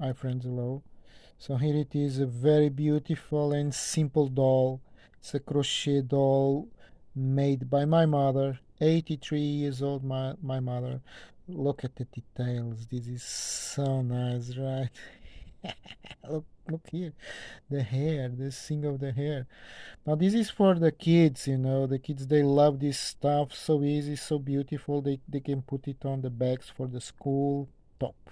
hi friends hello so here it is a very beautiful and simple doll. It's a crochet doll made by my mother 83 years old my, my mother. Look at the details. This is so nice right? Look look here. The hair the thing of the hair. Now this is for the kids you know. The kids they love this stuff so easy so beautiful. They, they can put it on the bags for the school. Top.